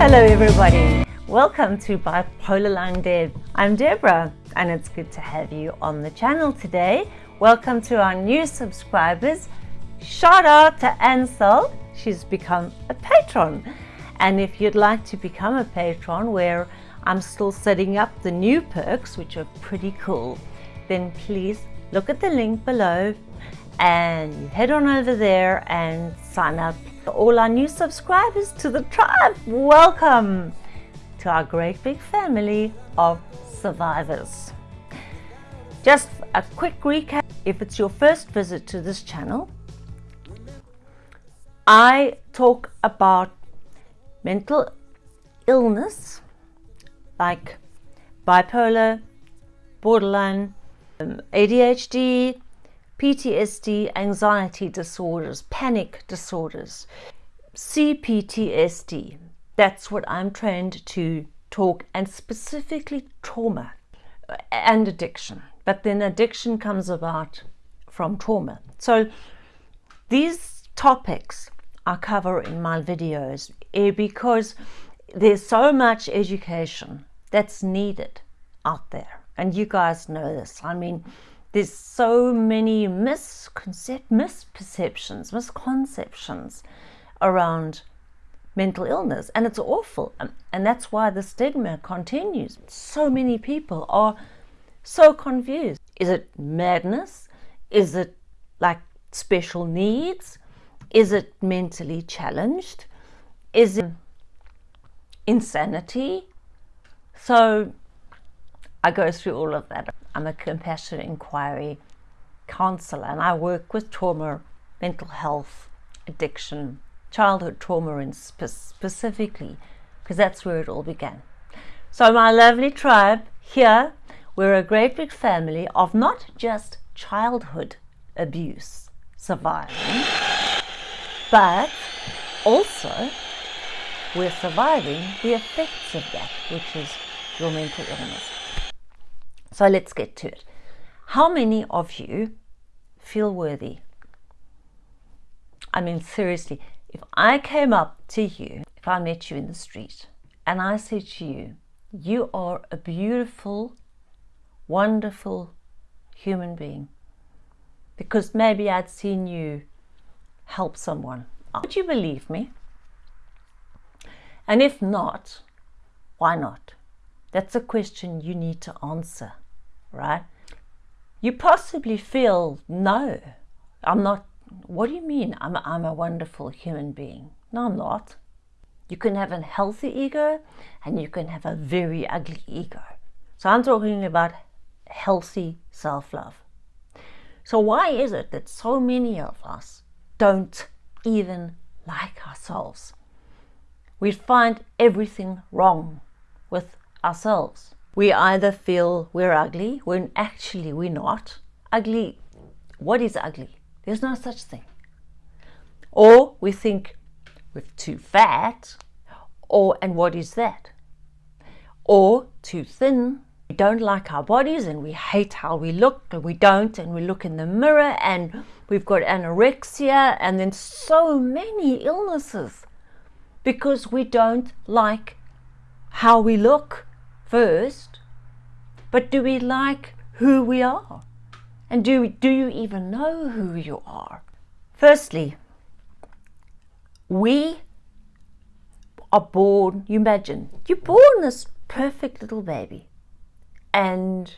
Hello everybody, welcome to Bipolar Line Deb. I'm Deborah and it's good to have you on the channel today. Welcome to our new subscribers. Shout out to Ansel, she's become a patron. And if you'd like to become a patron where I'm still setting up the new perks, which are pretty cool, then please look at the link below and head on over there and sign up all our new subscribers to the tribe. Welcome to our great big family of survivors. Just a quick recap. If it's your first visit to this channel, I talk about mental illness like bipolar, borderline, um, ADHD, PTSD, anxiety disorders, panic disorders, CPTSD. That's what I'm trained to talk and specifically trauma and addiction. But then addiction comes about from trauma. So these topics I cover in my videos eh, because there's so much education that's needed out there. And you guys know this. I mean, there's so many misconcept, misperceptions, misconceptions around mental illness and it's awful um, and that's why the stigma continues. So many people are so confused. Is it madness? Is it like special needs? Is it mentally challenged? Is it insanity? So I go through all of that. I'm a compassionate inquiry counselor and I work with trauma, mental health, addiction, childhood trauma and spe specifically because that's where it all began. So my lovely tribe here, we're a great big family of not just childhood abuse surviving, but also we're surviving the effects of that, which is your mental illness. So let's get to it. How many of you feel worthy? I mean, seriously, if I came up to you, if I met you in the street, and I said to you, you are a beautiful, wonderful human being, because maybe I'd seen you help someone, would you believe me? And if not, why not? That's a question you need to answer right? You possibly feel, no, I'm not, what do you mean I'm, I'm a wonderful human being? No, I'm not. You can have a healthy ego and you can have a very ugly ego. So I'm talking about healthy self-love. So why is it that so many of us don't even like ourselves? We find everything wrong with ourselves we either feel we're ugly when actually we're not. Ugly, what is ugly? There's no such thing. Or we think we're too fat, or, and what is that? Or too thin, we don't like our bodies and we hate how we look and we don't and we look in the mirror and we've got anorexia and then so many illnesses because we don't like how we look first, but do we like who we are? And do, do you even know who you are? Firstly, we are born, you imagine, you're born this perfect little baby and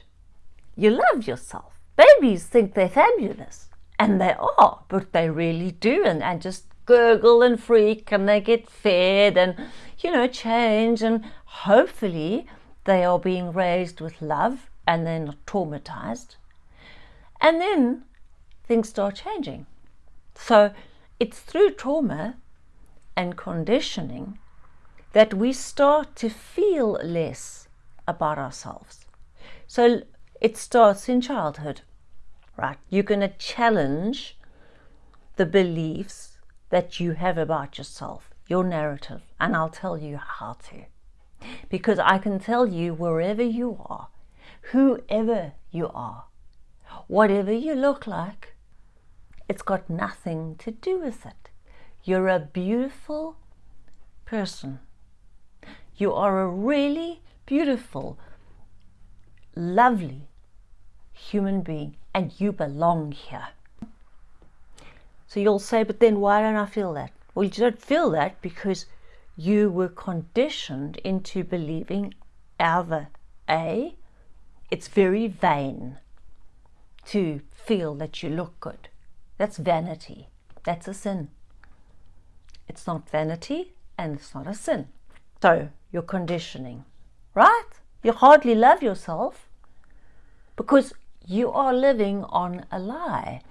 you love yourself. Babies think they're fabulous and they are, but they really do and, and just gurgle and freak and they get fed and, you know, change and hopefully they are being raised with love and they're not traumatized. And then things start changing. So it's through trauma and conditioning that we start to feel less about ourselves. So it starts in childhood, right? You're going to challenge the beliefs that you have about yourself, your narrative, and I'll tell you how to because I can tell you wherever you are, whoever you are, whatever you look like, it's got nothing to do with it. You're a beautiful person You are a really beautiful, lovely human being and you belong here. So you'll say, but then why don't I feel that? Well, you don't feel that because you were conditioned into believing either A, it's very vain to feel that you look good. That's vanity. That's a sin. It's not vanity and it's not a sin. So you're conditioning, right? You hardly love yourself because you are living on a lie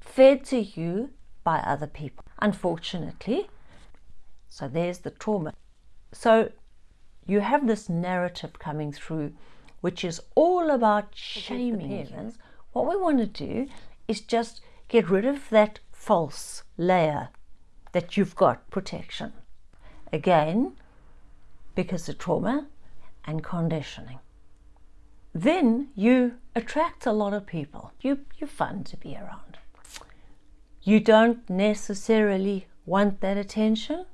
fed to you by other people, unfortunately. So there's the trauma. So you have this narrative coming through, which is all about shaming parents. What we want to do is just get rid of that false layer that you've got protection. Again, because of trauma and conditioning. Then you attract a lot of people. You, you're fun to be around. You don't necessarily want that attention,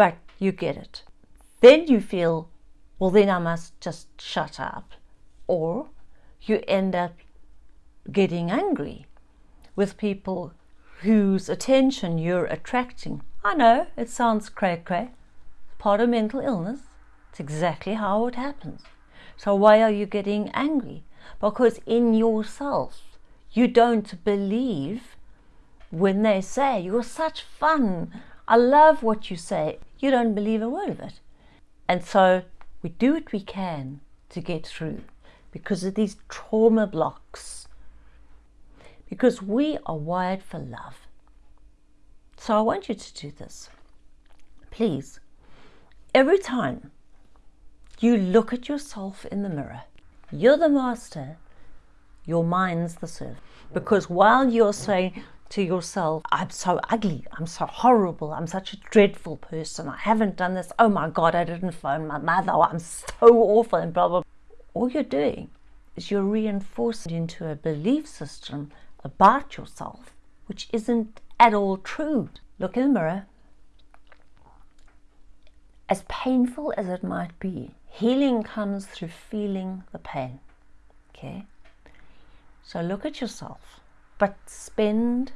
but you get it. Then you feel, well, then I must just shut up. Or you end up getting angry with people whose attention you're attracting. I know it sounds cray cray, part of mental illness. It's exactly how it happens. So why are you getting angry? Because in yourself, you don't believe when they say, You're such fun. I love what you say. You don't believe a word of it. And so we do what we can to get through because of these trauma blocks. Because we are wired for love. So I want you to do this. Please, every time you look at yourself in the mirror, you're the master, your mind's the servant. Because while you're saying, to yourself, I'm so ugly, I'm so horrible, I'm such a dreadful person, I haven't done this, oh my God, I didn't phone my mother, oh, I'm so awful, and blah, blah. All you're doing is you're reinforcing into a belief system about yourself, which isn't at all true. Look in the mirror. As painful as it might be, healing comes through feeling the pain. Okay? So look at yourself, but spend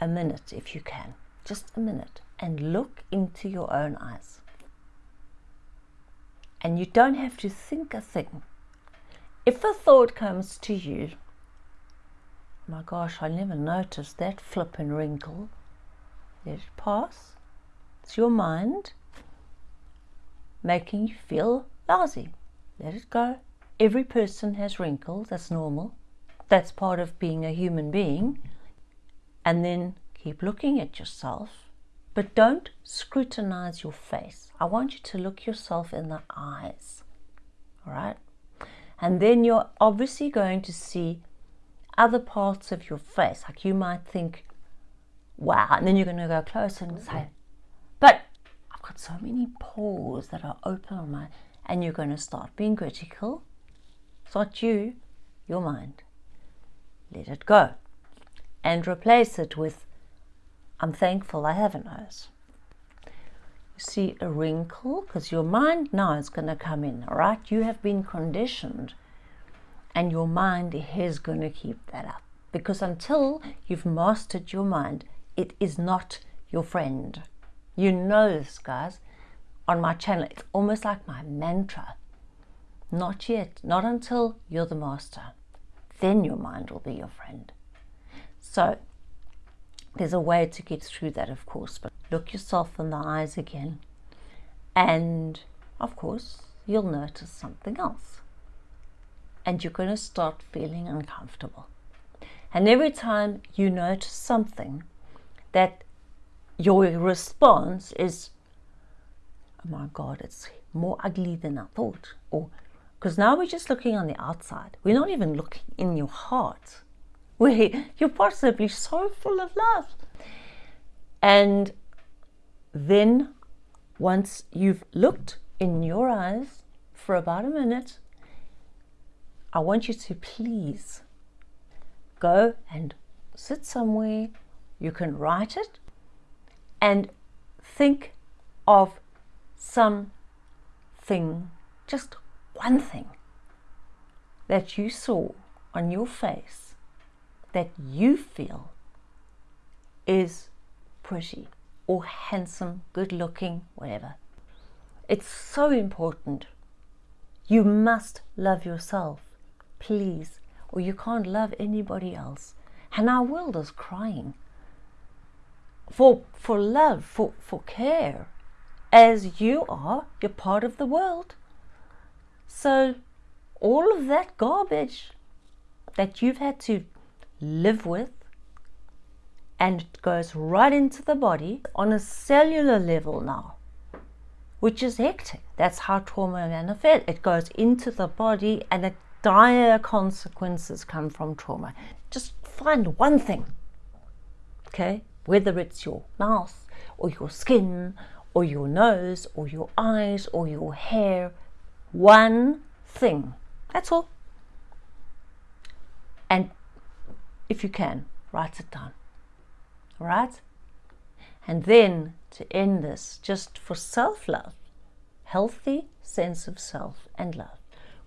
a minute if you can, just a minute, and look into your own eyes. And you don't have to think a thing. If a thought comes to you, my gosh, I never noticed that flip and wrinkle, let it pass. It's your mind making you feel lousy. Let it go. Every person has wrinkles, that's normal. That's part of being a human being and then keep looking at yourself. But don't scrutinize your face. I want you to look yourself in the eyes. All right? And then you're obviously going to see other parts of your face. Like you might think, wow. And then you're going to go close and say, but I've got so many pores that are open on my. And you're going to start being critical. It's not you, your mind. Let it go and replace it with, I'm thankful I have a nose. You see a wrinkle because your mind now is going to come in, all right? You have been conditioned and your mind is going to keep that up because until you've mastered your mind, it is not your friend. You know this, guys. On my channel, it's almost like my mantra. Not yet, not until you're the master. Then your mind will be your friend. So there's a way to get through that, of course, but look yourself in the eyes again. And of course, you'll notice something else. And you're going to start feeling uncomfortable. And every time you notice something that your response is, oh my God, it's more ugly than I thought. Or because now we're just looking on the outside. We're not even looking in your heart where you're possibly so full of love. And then once you've looked in your eyes for about a minute, I want you to please go and sit somewhere. You can write it and think of something, just one thing that you saw on your face that you feel is pretty or handsome, good looking, whatever. It's so important. You must love yourself, please, or you can't love anybody else. And our world is crying for, for love, for, for care. As you are, you're part of the world. So all of that garbage that you've had to live with and it goes right into the body on a cellular level now, which is hectic. That's how trauma manifests. It goes into the body and the dire consequences come from trauma. Just find one thing, okay? Whether it's your mouth or your skin or your nose or your eyes or your hair, one thing. That's all. And if you can, write it down right? And then to end this, just for self love, healthy sense of self and love.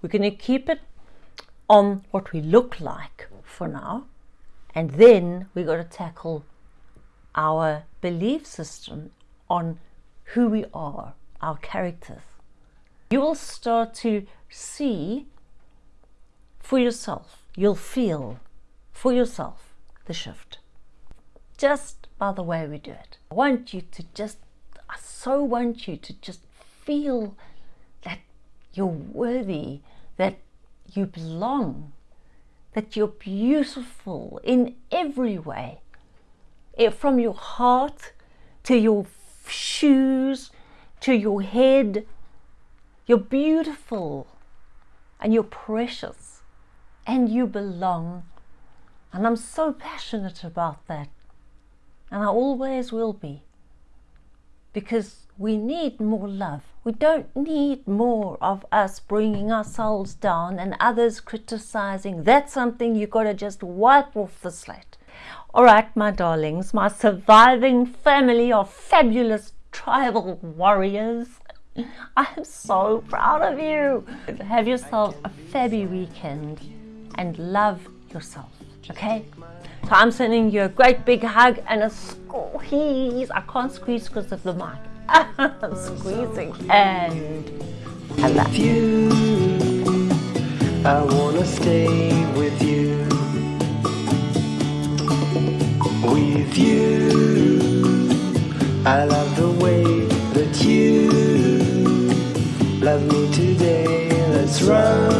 We're going to keep it on what we look like for now, and then we've got to tackle our belief system on who we are, our characters. You will start to see for yourself, you'll feel for yourself the shift just by the way we do it. I want you to just, I so want you to just feel that you're worthy, that you belong, that you're beautiful in every way. It, from your heart to your shoes to your head, you're beautiful and you're precious and you belong. And I'm so passionate about that and I always will be because we need more love. We don't need more of us bringing ourselves down and others criticizing. That's something you've got to just wipe off the slate. All right, my darlings, my surviving family of fabulous tribal warriors. I am so proud of you. Have yourself a fabby weekend and love yourself, okay? So I'm sending you a great big hug and a squeeze. I can't squeeze because of the mic. I'm squeezing and I love you, I wanna stay with you. With you, I love the way that you love me today. Let's run